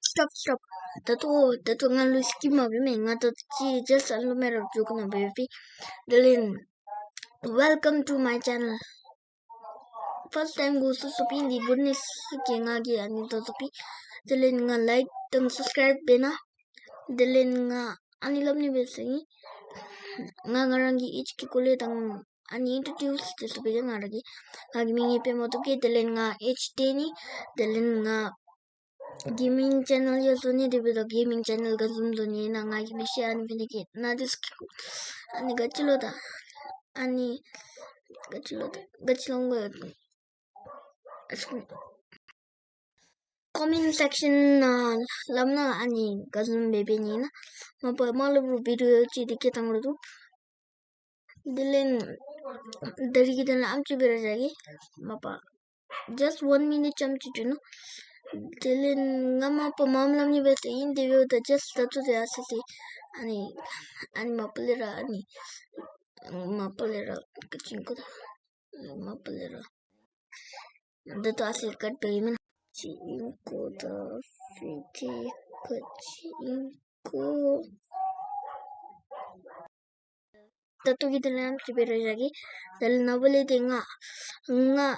Stop, stop. Dato, dato nga lu skim abi me nga to chi just alu mero joke na baby. Dalin, welcome to my channel. First time go su supi di goodness ki nga gi ani to supi. Dalin nga like dan subscribe bena. Dalin nga ani lam ni besengi. Nga ngarangi ich ki kulit 아니 introduce this begin already agming pe mo to ke delen nga ht ni delen nga gaming channel ya so ni debi gaming channel ga zum do ni na nga gi she an bi ni na this ani ga chilo da. Ani ga chilo da. Ga chilo ngo comment section na lamna ani ga zum bebe ni na. Ma pa ma lu video chi dikke tang lu dilin dari kita na amchi bera jagi mapa. Just one minute chamchi no Dilin nga mga pamamlam ni beta in video da just datu de asasi ani ani mapalira ani. Mapalira kacing ko da mapalira datu tatuki dilam kibira jagi dal nabali di nga nga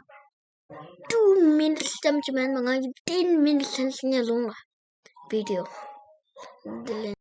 2 minutes tam chiman mga 10 minutes sinya lunga video